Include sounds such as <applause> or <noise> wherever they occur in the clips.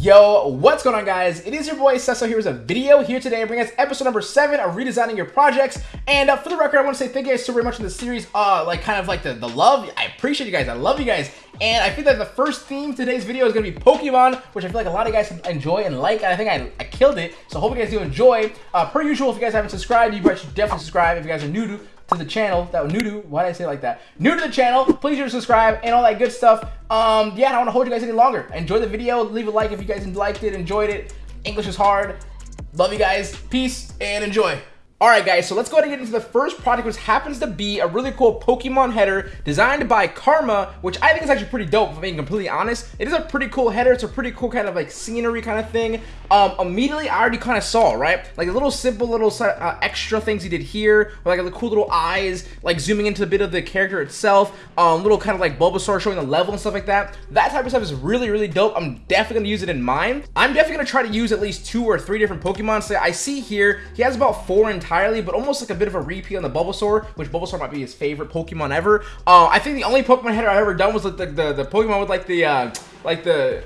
Yo, what's going on guys? It is your boy Cesso here with a video here today bringing us episode number 7 of redesigning your projects. And uh, for the record, I want to say thank you guys so very much for the series, uh, like kind of like the, the love. I appreciate you guys, I love you guys. And I think that the first theme today's video is going to be Pokemon, which I feel like a lot of you guys enjoy and like, and I think I, I killed it. So hope you guys do enjoy. Uh, per usual, if you guys haven't subscribed, you guys should definitely subscribe. If you guys are new to to the channel, that new to, why did I say like that? New to the channel, please do subscribe and all that good stuff. Um, yeah, I don't want to hold you guys any longer. Enjoy the video, leave a like if you guys liked it, enjoyed it. English is hard. Love you guys. Peace and enjoy. Alright guys, so let's go ahead and get into the first project, which happens to be a really cool Pokemon header designed by Karma, which I think is actually pretty dope, if I'm being completely honest. It is a pretty cool header, it's a pretty cool kind of like scenery kind of thing. Um, immediately, I already kind of saw, right? Like a little simple little uh, extra things he did here, with like the cool little eyes, like zooming into a bit of the character itself, um, little kind of like Bulbasaur showing the level and stuff like that. That type of stuff is really, really dope. I'm definitely going to use it in mine. I'm definitely going to try to use at least two or three different Pokemon. So I see here, he has about four in entirely, but almost like a bit of a repeat on the Bulbasaur, which Bulbasaur might be his favorite Pokemon ever. Uh, I think the only Pokemon header I've ever done was like the, the, the Pokemon with like the, uh, like the...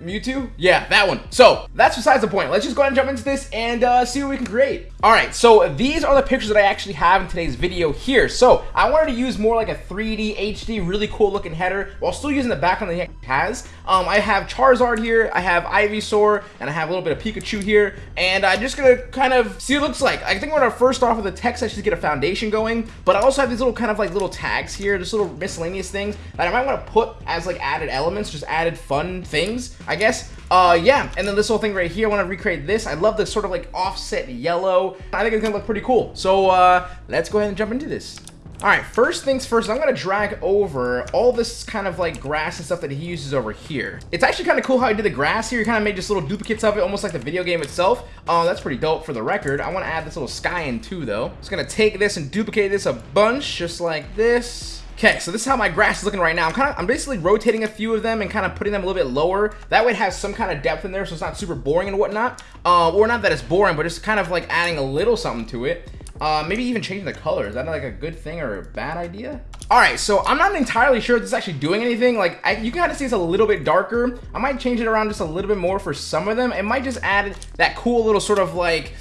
Mewtwo? Yeah, that one. So, that's besides the point. Let's just go ahead and jump into this and uh, see what we can create. Alright, so these are the pictures that I actually have in today's video here. So, I wanted to use more like a 3D, HD, really cool looking header while still using the background that he has. Um, I have Charizard here, I have Ivysaur, and I have a little bit of Pikachu here. And I'm just to kind of see what it looks like. I think we're to first off with the text I should get a foundation going. But I also have these little kind of like little tags here, just little miscellaneous things that I might want to put as like added elements, just added fun things. I guess. Uh, yeah, and then this whole thing right here, I want to recreate this. I love the sort of like offset yellow. I think it's going to look pretty cool. So, uh, let's go ahead and jump into this. Alright, first things first, I'm going to drag over all this kind of like grass and stuff that he uses over here. It's actually kind of cool how he did the grass here. He kind of made just little duplicates of it, almost like the video game itself. Oh, that's pretty dope for the record. I want to add this little sky in too, though. Just going to take this and duplicate this a bunch, just like this. Okay, so this is how my grass is looking right now. I'm kind of, I'm basically rotating a few of them and kind of putting them a little bit lower. That way it has some kind of depth in there, so it's not super boring and whatnot. Uh, or not that it's boring, but it's kind of like adding a little something to it. Uh, maybe even changing the color. Is that like a good thing or a bad idea? All right, so I'm not entirely sure if this is actually doing anything. Like, I, you can kind of see it's a little bit darker. I might change it around just a little bit more for some of them. It might just add that cool little sort of like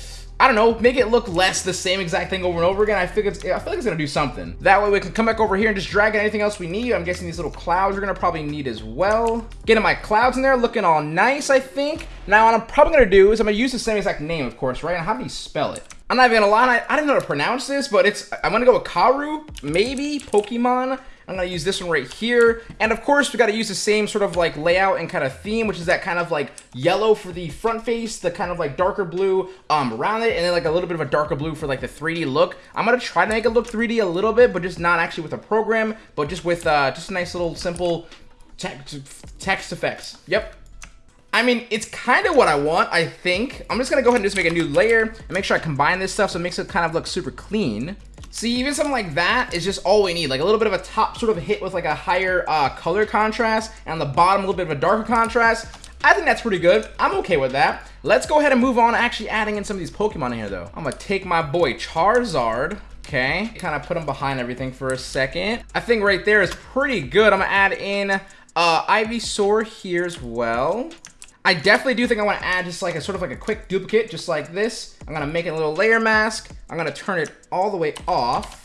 I don't know, make it look less the same exact thing over and over again. I feel it's, I feel like it's gonna do something. That way we can come back over here and just drag in anything else we need. I'm guessing these little clouds we're gonna probably need as well. Getting my clouds in there, looking all nice, I think. Now what I'm probably gonna do is I'm gonna use the same exact name, of course, right? And how do you spell it? I'm not even gonna lie, I, I didn't know how to pronounce this, but it's, I'm gonna go with Karu, maybe, Pokemon. I'm to use this one right here. And of course, we got to use the same sort of like layout and kind of theme, which is that kind of like yellow for the front face, the kind of like darker blue um, around it, and then like a little bit of a darker blue for like the 3D look. I'm to try to make it look 3D a little bit, but just not actually with a program, but just with uh, just a nice little simple text, text effects. Yep, I mean, it's kind of what I want, I think. I'm just going to go ahead and just make a new layer and make sure I combine this stuff so it makes it kind of look super clean. See, even something like that is just all we need. Like a little bit of a top sort of hit with like a higher uh, color contrast, and on the bottom a little bit of a darker contrast. I think that's pretty good. I'm okay with that. Let's go ahead and move on actually adding in some of these Pokemon in here though. I'm gonna take my boy Charizard. Okay, kind of put him behind everything for a second. I think right there is pretty good. I'm gonna add in uh, Ivysaur here as well. I definitely do think I want to add just like a sort of like a quick duplicate, just like this. I'm going to make a little layer mask. I'm going to turn it all the way off.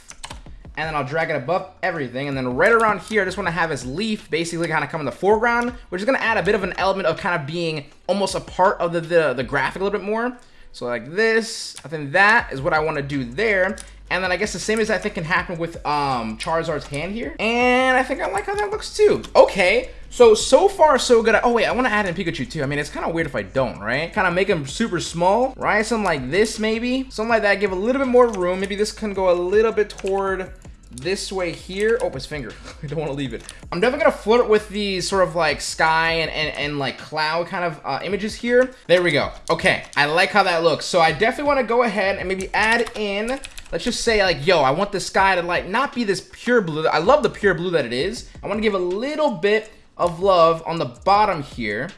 And then I'll drag it above everything. And then right around here, I just want to have his leaf basically kind of come in the foreground, which is going to add a bit of an element of kind of being almost a part of the, the, the graphic a little bit more. So like this, I think that is what I want to do there. And then I guess the same as I think can happen with um, Charizard's hand here. And I think I like how that looks too. Okay, so, so far so good. Oh wait, I want to add in Pikachu too. I mean, it's kind of weird if I don't, right? Kind of make him super small, right? Something like this maybe. Something like that, give a little bit more room. Maybe this can go a little bit toward this way here. Oh, his finger. <laughs> I don't want to leave it. I'm definitely going to flirt with these sort of like sky and, and, and like cloud kind of uh, images here. There we go. Okay, I like how that looks. So I definitely want to go ahead and maybe add in let's just say like, yo, I want the sky to like not be this pure blue. I love the pure blue that it is. I want to give a little bit of love on the bottom here.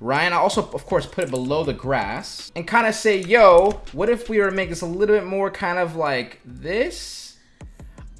Ryan, I also, of course, put it below the grass. And kind of say, yo, what if we were to make this a little bit more kind of like this?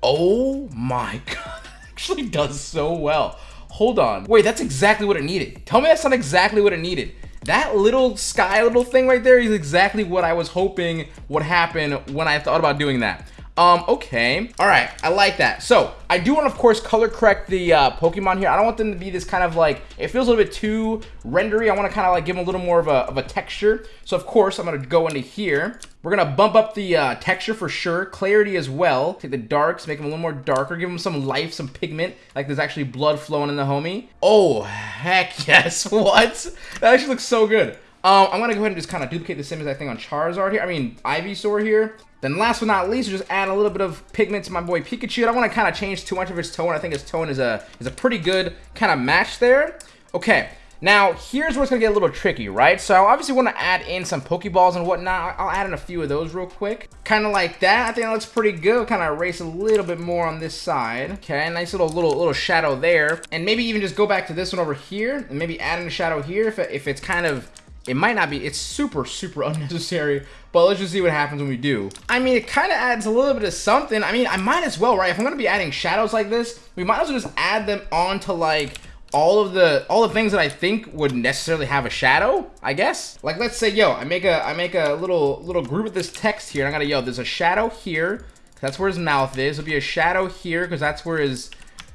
Oh my <laughs> god, actually does so well. hold on. Wait, that's exactly what it needed. Tell me that's not exactly what it needed. That little sky little thing right there is exactly what I was hoping would happen when I thought about doing that. Um, okay. All right, I like that. So, I do want to, of course, color correct the uh, Pokemon here. I don't want them to be this kind of like, it feels a little bit too rendery. I want to kind of like give them a little more of a, of a texture. So, of course, I'm going to go into here. We're going to bump up the uh, texture for sure. Clarity as well. Take the darks, make them a little more darker. Give them some life, some pigment. Like there's actually blood flowing in the homie. Oh, heck <laughs> yes. What? That actually looks so good. Um, I'm gonna go ahead and just kind of duplicate the same as I think on Charizard here. I mean, Ivysaur here. Then last but not least, just add a little bit of pigment to my boy Pikachu. I don't want to kind of change too much of his tone. I think his tone is a is a pretty good kind of match there. Okay, now here's where it's gonna get a little tricky, right? So I obviously want to add in some Pokeballs and whatnot. I'll add in a few of those real quick. Kind of like that. I think that looks pretty good. Kind of erase a little bit more on this side. Okay, nice little little little shadow there. And maybe even just go back to this one over here and maybe add in a shadow here if, if it's kind of it might not be, it's super, super <laughs> unnecessary, but let's just see what happens when we do. I mean, it kind of adds a little bit of something. I mean, I might as well, right? If I'm going to be adding shadows like this, we might as well just add them onto like all of the all the things that I think would necessarily have a shadow, I guess. Like let's say, yo, I make a I make a little little group with this text here, and I gotta yo, there's a shadow here. That's where his mouth is. There'll be a shadow here because that's where his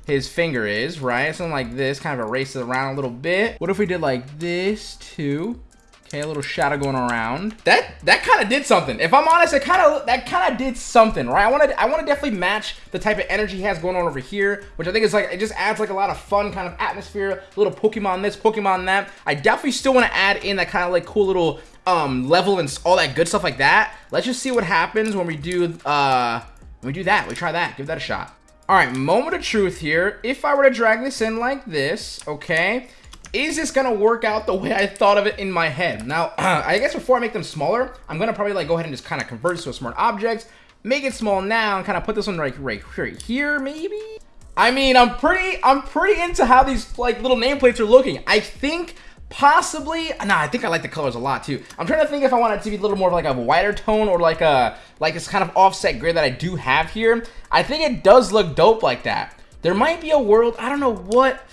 his finger is, right? Something like this, kind of erase it around a little bit. What if we did like this too? Okay, a little shadow going around. That that kind of did something. If I'm honest, it kind of that kind of did something, right? I want to I want to definitely match the type of energy he has going on over here, which I think is like it just adds like a lot of fun kind of atmosphere. A little Pokemon this, Pokemon that. I definitely still want to add in that kind of like cool little um level and all that good stuff like that. Let's just see what happens when we do uh when we do that. We try that. Give that a shot. All right, moment of truth here. If I were to drag this in like this, okay, is this gonna work out the way I thought of it in my head? Now, <clears throat> I guess before I make them smaller, I'm gonna probably like go ahead and just kind of convert to a smart object, make it small now, and kind of put this one right, right, right here, maybe? I mean, I'm pretty, I'm pretty into how these like little nameplates are looking. I think possibly, nah, I think I like the colors a lot too. I'm trying to think if I want it to be a little more like a whiter tone or like a, like this kind of offset grid that I do have here. I think it does look dope like that. There might be a world, I don't know what,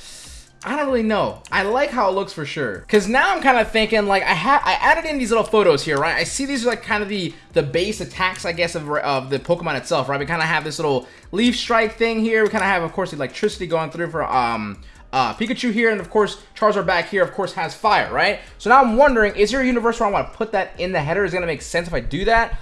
I don't really know. I like how it looks for sure. Cause now I'm kind of thinking like I had I added in these little photos here, right? I see these are like kind of the the base attacks, I guess, of, of the Pokemon itself, right? We kind of have this little leaf strike thing here. We kind of have, of course, electricity going through for um uh, Pikachu here, and of course, Charizard back here, of course, has fire, right? So now I'm wondering, is there a universe where I want to put that in the header? Is it gonna make sense if I do that?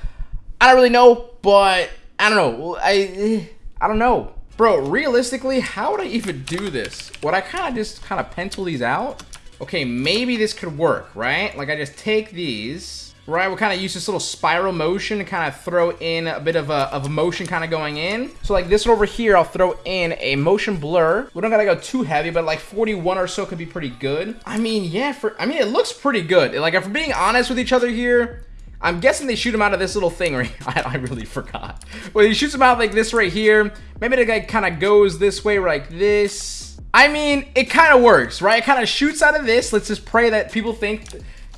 I don't really know, but I don't know. I I don't know. Bro, realistically, how would I even do this? Would I kind of just kind of pencil these out? Okay, maybe this could work, right? Like I just take these, right? We'll kind of use this little spiral motion to kind of throw in a bit of a, of a motion kind of going in. So like this one over here, I'll throw in a motion blur. We don't gotta go too heavy, but like 41 or so could be pretty good. I mean, yeah, for I mean, it looks pretty good. Like if we're being honest with each other here, I'm guessing they shoot him out of this little thing right <laughs> I, I really forgot. Well, he shoots him out like this right here. Maybe the guy kind of goes this way like this. I mean, it kind of works, right? It kind of shoots out of this. Let's just pray that people think...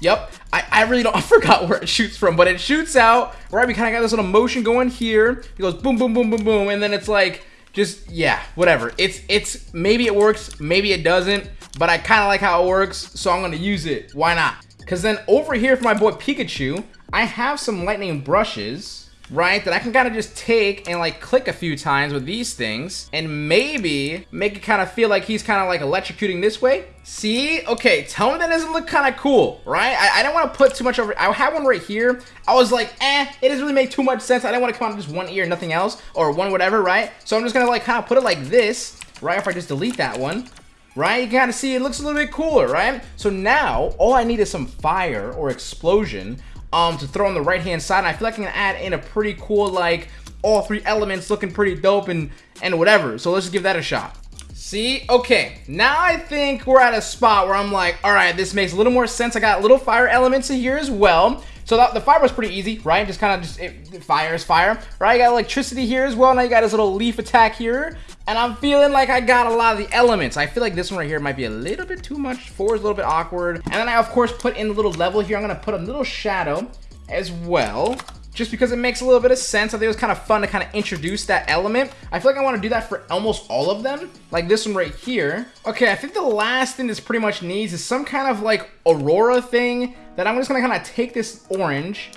Yep, I, I really don't, <laughs> I forgot where it shoots from, but it shoots out, right? We kind of got this little motion going here. It goes boom, boom, boom, boom, boom, and then it's like, just, yeah, whatever. It's, it's, maybe it works, maybe it doesn't, but I kind of like how it works, so I'm going to use it. Why not? Because then over here for my boy Pikachu, I have some lightning brushes, right, that I can kind of just take and like click a few times with these things and maybe make it kind of feel like he's kind of like electrocuting this way. See? Okay, tell me that doesn't look kind of cool, right? I, I don't want to put too much over, I have one right here. I was like, eh, it doesn't really make too much sense. I don't want to come out of just one ear, nothing else, or one whatever, right? So I'm just going to like kind of put it like this, right? If I just delete that one, right? You kind of see it looks a little bit cooler, right? So now all I need is some fire or explosion um, to throw on the right-hand side. And I feel like I can add in a pretty cool, like, all three elements looking pretty dope and, and whatever. So let's just give that a shot. See? Okay, now I think we're at a spot where I'm like, all right, this makes a little more sense. I got little fire elements in here as well. So the, the fire was pretty easy, right? Just kind of just, it, fire is fire, right? You got electricity here as well. Now you got this little leaf attack here. And I'm feeling like I got a lot of the elements. I feel like this one right here might be a little bit too much. Four is a little bit awkward. And then I, of course, put in a little level here. I'm going to put a little shadow as well. just because it makes a little bit of sense. I think it was kind of fun to kind of introduce that element. I feel like I want to do that for almost all of them, like this one right here. Okay, I think the last thing this pretty much needs is some kind of like aurora thing that I'm just gonna kind of take this orange,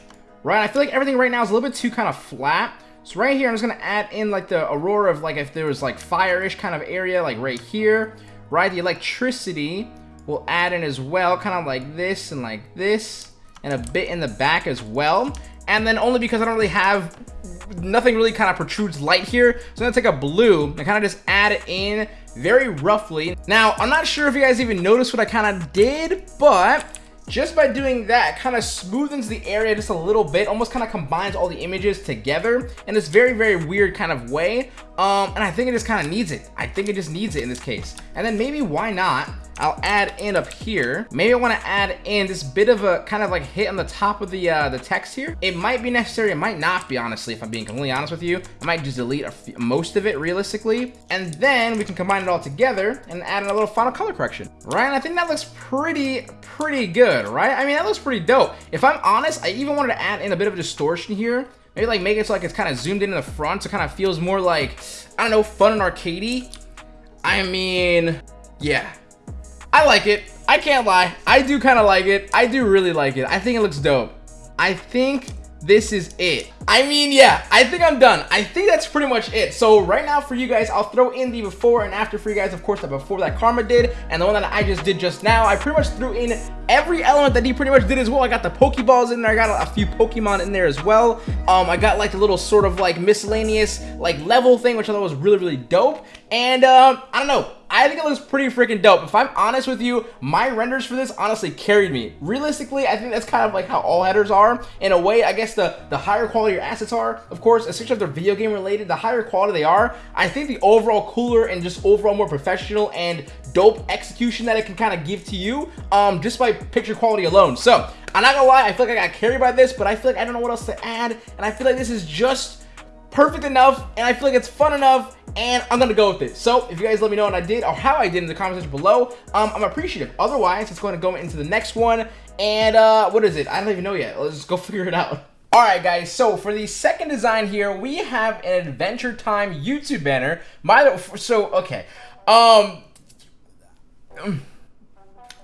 right? I feel like everything right now is a little bit too kind of flat. So right here, I'm just gonna add in like the aurora of like if there was like fire-ish kind of area, like right here, right? The electricity will add in as well, kind of like this and like this, and a bit in the back as well. And then only because I don't really have, nothing really kind of protrudes light here, so I'm gonna take a blue and kind of just add it in very roughly. Now, I'm not sure if you guys even noticed what I kind of did, but just by doing that kind of smoothens the area just a little bit almost kind of combines all the images together in this very very weird kind of way. Um and i think it just kind of needs it. I think it just needs it in this case. And then maybe why not I'll add in up here. Maybe I want to add in this bit of a kind of like hit on the top of the uh, the text here. It might be necessary. It might not be, honestly, if I'm being completely honest with you. I might just delete most of it realistically. And then we can combine it all together and add in a little final color correction. Right? And I think that looks pretty, pretty good, right? I mean, that looks pretty dope. If I'm honest, I even wanted to add in a bit of a distortion here. Maybe like make it so like it's kind of zoomed in in the front so it kind of feels more like, I don't know, fun and arcadey. I mean, yeah, I like it. I can't lie. I do kind of like it. I do really like it. I think it looks dope. I think this is it. I mean, yeah, I think I'm done. I think that's pretty much it. So right now for you guys, I'll throw in the before and after for you guys. Of course, the before that Karma did and the one that I just did just now. I pretty much threw in every element that he pretty much did as well. I got the Pokeballs in there. I got a few Pokemon in there as well. Um, I got like a little sort of like miscellaneous like level thing, which I thought was really, really dope. And um, I don't know. I think it looks pretty freaking dope. If I'm honest with you, my renders for this honestly carried me. Realistically, I think that's kind of like how all headers are. In a way, I guess the, the higher quality your assets are, of course, especially if they're video game related, the higher quality they are, I think the overall cooler and just overall more professional and dope execution that it can kind of give to you um, just by picture quality alone. So, I'm not gonna lie, I feel like I got carried by this, but I feel like I don't know what else to add, and I feel like this is just perfect enough, and I feel like it's fun enough, and I'm gonna go with it. So if you guys let me know what I did or how I did in the comment section below, um, I'm appreciative. Otherwise, it's gonna go into the next one. And uh, what is it? I don't even know yet. Let's just go <laughs> figure it out. All right, guys, so for the second design here, we have an Adventure Time YouTube banner. My, so, okay. Um,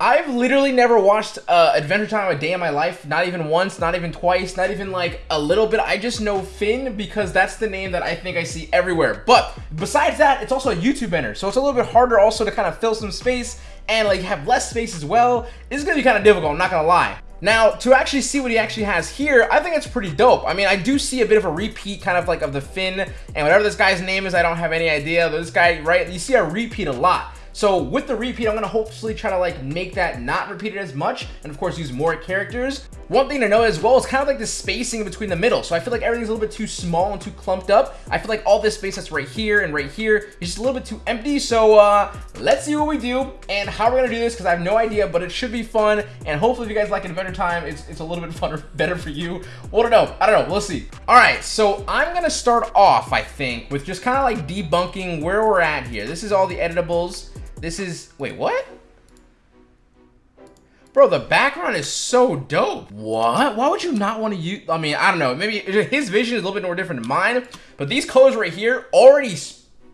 I've literally never watched uh, Adventure Time a day in my life. Not even once, not even twice, not even like a little bit. I just know Finn because that's the name that I think I see everywhere. But besides that, it's also a YouTube banner. So it's a little bit harder also to kind of fill some space and like have less space as well. It's to be kind of difficult, I'm not to lie. Now, to actually see what he actually has here, I think it's pretty dope. I mean, I do see a bit of a repeat kind of like of the Finn and whatever this guy's name is, I don't have any idea. This guy, right, you see a repeat a lot. So with the repeat, I'm gonna hopefully try to like make that not repeated as much and of course use more characters. One thing to know as well is kind of like the spacing between the middle. So I feel like everything's a little bit too small and too clumped up. I feel like all this space that's right here and right here is just a little bit too empty. So uh, let's see what we do and how we're gonna do this because I have no idea, but it should be fun. And hopefully if you guys like Adventure Time, it's, it's a little bit <laughs> funner, better for you. Well, I don't know. I don't know. We'll see. All right. So I'm gonna start off, I think, with just kind of like debunking where we're at here. This is all the editables. This is, wait, what? Bro, the background is so dope. What? Why would you not want to use, I mean, I don't know. Maybe his vision is a little bit more different than mine, but these colors right here already,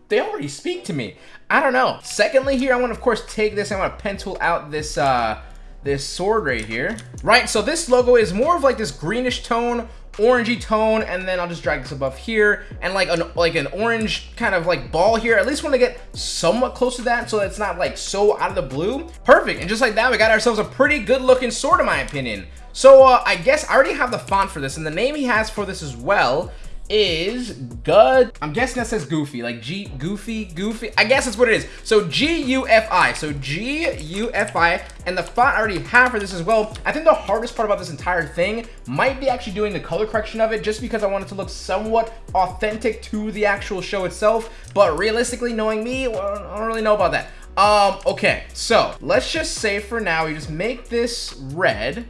they already speak to me. I don't know. Secondly here, I want to, of course, take this. I want to pen tool out this, uh, this sword right here. Right, so this logo is more of like this greenish tone orangey tone and then I'll just drag this above here and like an like an orange kind of like ball here. At least want to get somewhat close to that so it's not like so out of the blue. Perfect and just like that we got ourselves a pretty good looking sword in my opinion. So uh, I guess I already have the font for this and the name he has for this as well is good. I'm guessing that says Goofy, like G, Goofy, Goofy. I guess that's what it is. So G-U-F-I, so G-U-F-I, and the font I already have for this as well. I think the hardest part about this entire thing might be actually doing the color correction of it, just because I want it to look somewhat authentic to the actual show itself. But realistically, knowing me, well, I don't really know about that. Um, okay, so let's just say for now, we just make this red,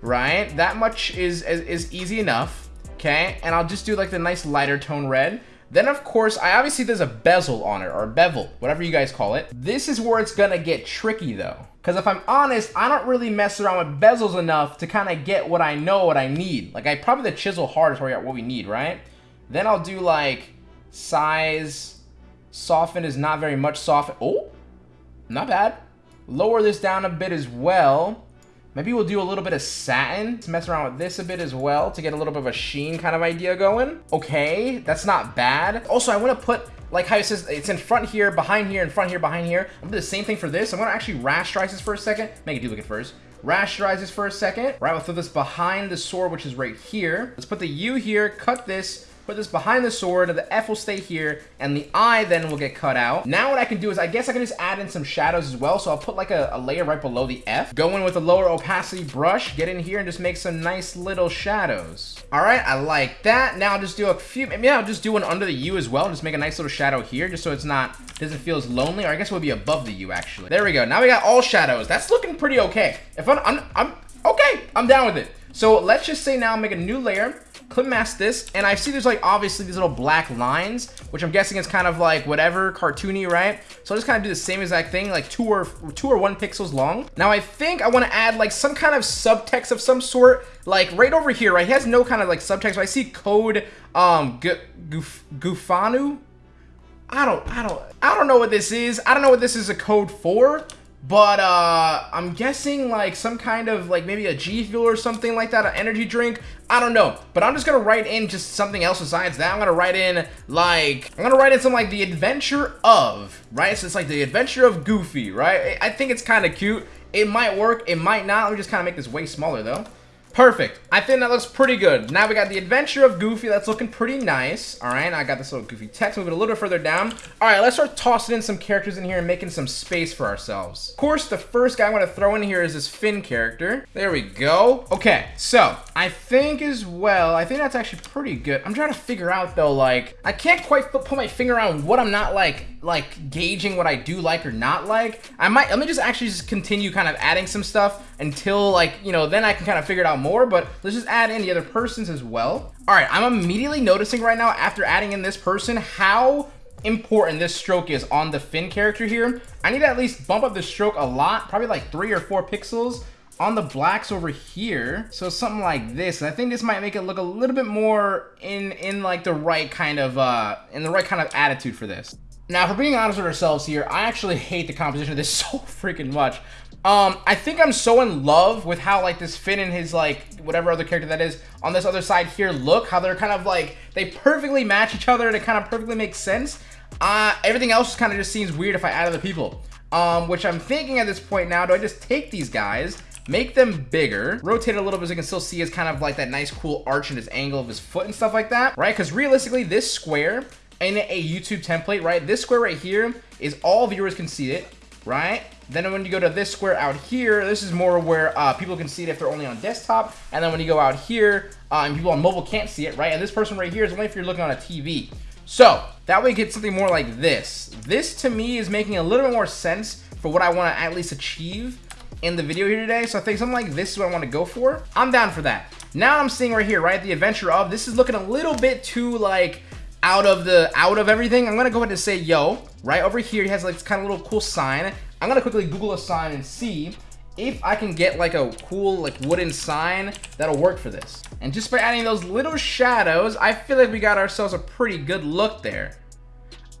right? That much is, is, is easy enough okay? And I'll just do like the nice lighter tone red. Then, of course, I obviously there's a bezel on it, or a bevel, whatever you guys call it. This is where it's gonna get tricky, though. Because if I'm honest, I don't really mess around with bezels enough to kind of get what I know, what I need. Like, I probably the chisel hard is where we got what we need, right? Then I'll do, like, size, soften is not very much soften. Oh, not bad. Lower this down a bit as well. Maybe we'll do a little bit of satin to mess around with this a bit as well to get a little bit of a sheen kind of idea going. Okay, that's not bad. Also, I want to put, like how it says, it's in front here, behind here, in front here, behind here. I'm to do the same thing for this. I'm to actually rasterize this for a second. Make it duplicate first. Rasterize this for a second. Right, we'll throw this behind the sword, which is right here. Let's put the U here, cut this, put this behind the sword, the F will stay here, and the I then will get cut out. Now what I can do is, I guess I can just add in some shadows as well, so I'll put like a, a layer right below the F. Go in with a lower opacity brush, get in here and just make some nice little shadows. All right, I like that. Now I'll just do a few, maybe I'll just do one under the U as well, just make a nice little shadow here, just so it's not, doesn't feel as lonely, or I guess it would be above the U actually. There we go, now we got all shadows. That's looking pretty okay. If I'm, I'm, I'm okay, I'm down with it. So let's just say now make a new layer, clip mask this, and I see there's like obviously these little black lines, which I'm guessing is kind of like whatever, cartoony, right? So I'll just kind of do the same exact thing, like two or two or one pixels long. Now I think I want to add like some kind of subtext of some sort, like right over here, right? He has no kind of like subtext, but I see code um Goofanu. I don't, I don't, I don't know what this is. I don't know what this is a code for. But uh, I'm guessing like some kind of like maybe a G Fuel or something like that, an energy drink. I don't know. But I'm just gonna write in just something else besides that. I'm gonna write in like I'm gonna write in something like the adventure of, right? So it's like the adventure of Goofy, right? I think it's kind of cute. It might work, it might not. Let me just kind of make this way smaller though. Perfect. I think that looks pretty good. Now we got the adventure of Goofy. That's looking pretty nice. All right, I got this little Goofy text. Move it a little bit further down. All right, let's start tossing in some characters in here and making some space for ourselves. Of course, the first guy I'm going to throw in here is this Finn character. There we go. Okay, so I think as well, I think that's actually pretty good. I'm trying to figure out though, like, I can't quite put my finger on what I'm not like like gauging what I do like or not like. I might, let me just actually just continue kind of adding some stuff until like, you know, then I can kind of figure it out more, but let's just add in the other persons as well. All right, I'm immediately noticing right now after adding in this person, how important this stroke is on the Finn character here. I need to at least bump up the stroke a lot, probably like three or four pixels on the blacks over here. So something like this. I think this might make it look a little bit more in in like the right kind of uh in the right kind of attitude for this. Now, for being honest with ourselves here, I actually hate the composition of this <laughs> so freaking much. Um, I think I'm so in love with how, like, this Finn and his, like, whatever other character that is on this other side here look. How they're kind of, like, they perfectly match each other and it kind of perfectly makes sense. Uh, everything else kind of just seems weird if I add other people. Um, which I'm thinking at this point now, do I just take these guys, make them bigger, rotate a little bit so you can still see his kind of like that nice cool arch and his angle of his foot and stuff like that, right? Because realistically, this square in a YouTube template, right? This square right here is all viewers can see it, right? Then when you go to this square out here, this is more where uh, people can see it if they're only on desktop. And then when you go out here, and people on mobile can't see it, right? And this person right here is only if you're looking on a TV. So that way you get something more like this. This to me is making a little bit more sense for what I want to at least achieve in the video here today. So I think something like this is what I want to go for. I'm down for that. Now I'm seeing right here, right? The adventure of, this is looking a little bit too like out of the out of everything, I'm gonna go ahead and say yo. Right over here, he has like this kind of little cool sign. I'm gonna quickly Google a sign and see if I can get like a cool like wooden sign that'll work for this. And just by adding those little shadows, I feel like we got ourselves a pretty good look there.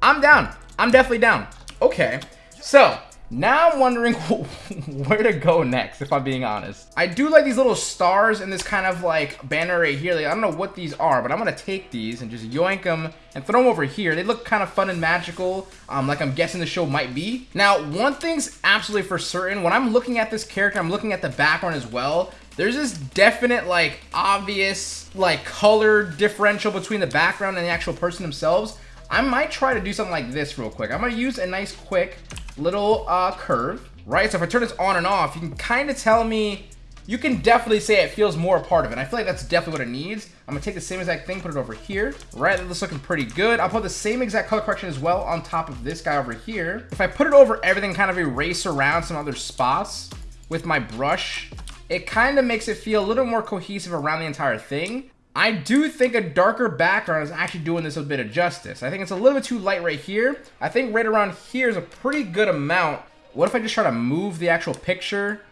I'm down. I'm definitely down. Okay, so now I'm wondering <laughs> where to go next, if I'm being honest. I do like these little stars in this kind of like banner right here. Like, I don't know what these are, but I'm gonna take these and just yoink them and throw them over here. They look kind of fun and magical, um, like I'm guessing the show might be. Now, one thing's absolutely for certain. When I'm looking at this character, I'm looking at the background as well. There's this definite, like, obvious, like, color differential between the background and the actual person themselves. I might try to do something like this real quick. I'm gonna use a nice quick little uh, curve, right? So if I turn this on and off, you can kind of tell me, you can definitely say it feels more a part of it. I feel like that's definitely what it needs. I'm gonna take the same exact thing, put it over here, right? That's looking pretty good. I'll put the same exact color correction as well on top of this guy over here. If I put it over everything, kind of erase around some other spots with my brush, it kind of makes it feel a little more cohesive around the entire thing. I do think a darker background is actually doing this a bit of justice. I think it's a little bit too light right here. I think right around here is a pretty good amount. What if I just try to move the actual picture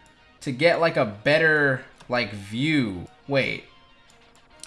to get like a better like view? Wait.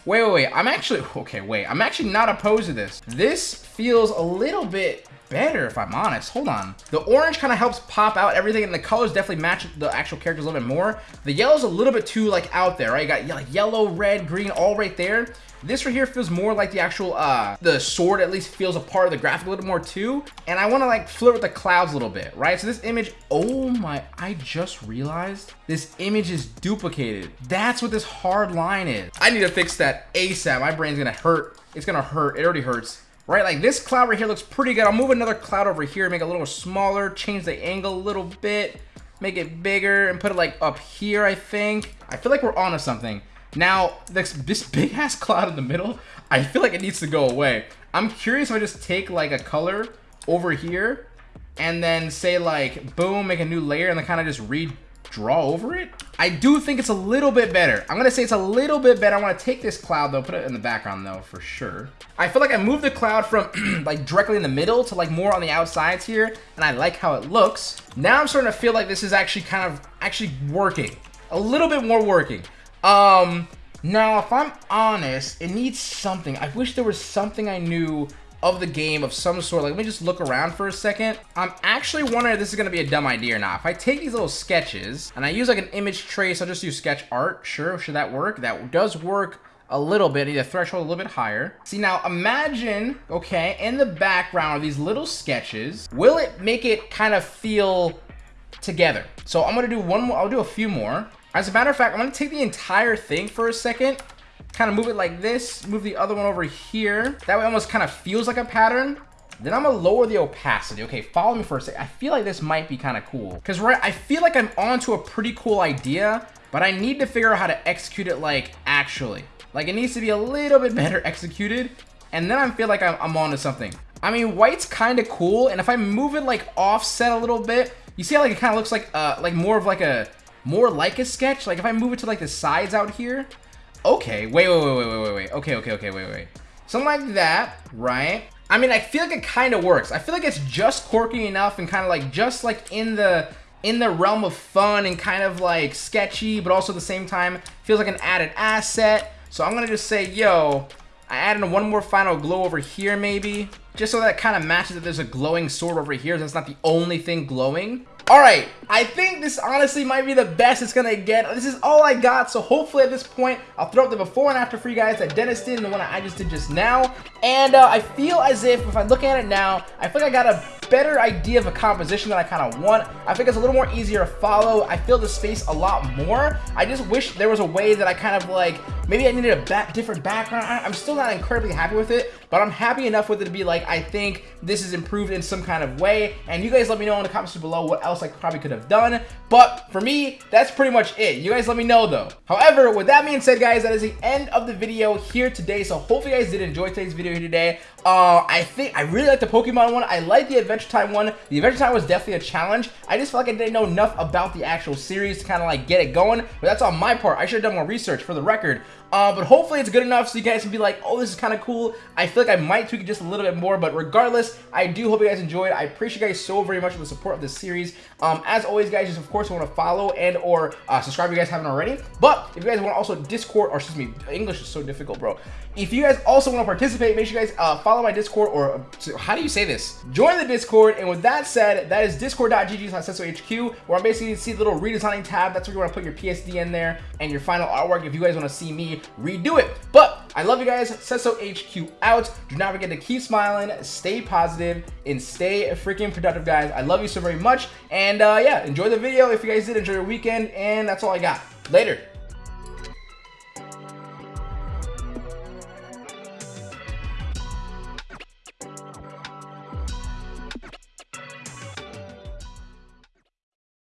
Wait, wait, wait. I'm actually, <laughs> okay, wait. I'm actually not opposed to this. This feels a little bit better, if I'm honest. Hold on. The orange kind of helps pop out everything, and the colors definitely match the actual characters a little bit more. The yellow's a little bit too, like, out there, right? You got like yellow, red, green, all right there. This right here feels more like the actual, uh, the sword at least feels a part of the graphic a little bit more too. And I want to like flirt with the clouds a little bit, right? So this image, oh my, I just realized this image is duplicated. That's what this hard line is. I need to fix that ASAP. My brain's gonna hurt. It's gonna hurt. It already hurts right? Like this cloud right here looks pretty good. I'll move another cloud over here, make it a little smaller, change the angle a little bit, make it bigger and put it like up here, I think. I feel like we're onto something. Now, this, this <laughs> big ass cloud in the middle, I feel like it needs to go away. I'm curious if I just take like a color over here and then say like, boom, make a new layer and then kind of just redraw over it. I do think it's a little bit better. I'm gonna say it's a little bit better. I wanna take this cloud though, put it in the background though, for sure. I feel like I moved the cloud from <clears throat> like directly in the middle to like more on the outsides here, and I like how it looks. Now I'm starting to feel like this is actually kind of actually working. A little bit more working. Um, now if I'm honest, it needs something. I wish there was something I knew of the game of some sort. Like, let me just look around for a second. I'm actually wondering if this is going to be a dumb idea or not. If I take these little sketches and I use like an image trace, I'll just use sketch art. Sure, should that work? That does work a little bit. Need a threshold a little bit higher. See, now imagine, okay, in the background of these little sketches, will it make it kind of feel together? So I'm to do one more. I'll do a few more. As a matter of fact, I'm to take the entire thing for a second kind of move it like this, move the other one over here. That way almost kind of feels like a pattern. Then I'm gonna lower the opacity. Okay, follow me for a sec. I feel like this might be kind of cool. Because right, I feel like I'm onto a pretty cool idea, but I need to figure out how to execute it like actually. Like it needs to be a little bit <laughs> better executed. And then I feel like I'm, I'm onto something. I mean, white's kind of cool. And if I move it like offset a little bit, you see how like it kind of looks like uh like more of like a more like a sketch. Like if I move it to like the sides out here, Okay, wait, wait, wait, wait, wait, wait, wait. Okay, okay, okay, wait, wait. Something like that, right? I mean, I feel like it kind of works. I feel like it's just quirky enough and kind of like just like in the in the realm of fun and kind of like sketchy, but also at the same time feels like an added asset. So I'm gonna just say, yo, I added one more final glow over here maybe, just so that kind of matches that there's a glowing sword over here. So That's not the only thing glowing. All right, I think this honestly might be the best it's gonna get. This is all I got, so hopefully at this point, I'll throw up the before and after for you guys that Dennis did and the one I just did just now. And uh, I feel as if, if I look at it now, I feel like I got a better idea of a composition that I kind of want. I think it's a little more easier to follow. I feel the space a lot more. I just wish there was a way that I kind of like, maybe I needed a back, different background. I, I'm still not incredibly happy with it, but I'm happy enough with it to be like, I think this is improved in some kind of way. And you guys let me know in the comments below what else I probably could have done. But for me, that's pretty much it. You guys let me know though. However, with that being said, guys, that is the end of the video here today. So hopefully you guys did enjoy today's video here today. Uh, I think I really like the Pokemon one. I like the Adventure Time one. The Adventure Time was definitely a challenge. I just felt like I didn't know enough about the actual series to kind of like get it going. But that's on my part. I should have done more research for the record. Uh, but hopefully it's good enough so you guys can be like, oh, this is kind of cool. I feel like I might tweak it just a little bit more, but regardless, I do hope you guys enjoyed. I appreciate you guys so very much for the support of this series. Um, as always, guys, just of course want to follow and or uh, subscribe if you guys haven't already. But if you guys want to also Discord, or excuse me, English is so difficult, bro. If you guys also want to participate, make sure you guys uh, follow my Discord, or uh, how do you say this? Join the Discord, and with that said, that is discord.gg slash where I'm basically see the little redesigning tab. That's where you want to put your PSD in there and your final artwork if you guys want to see me redo it. But I love you guys. Cesso HQ out. Do not forget to keep smiling, stay positive, and stay freaking productive, guys. I love you so very much. And uh, yeah, enjoy the video if you guys did. Enjoy your weekend. And that's all I got. Later.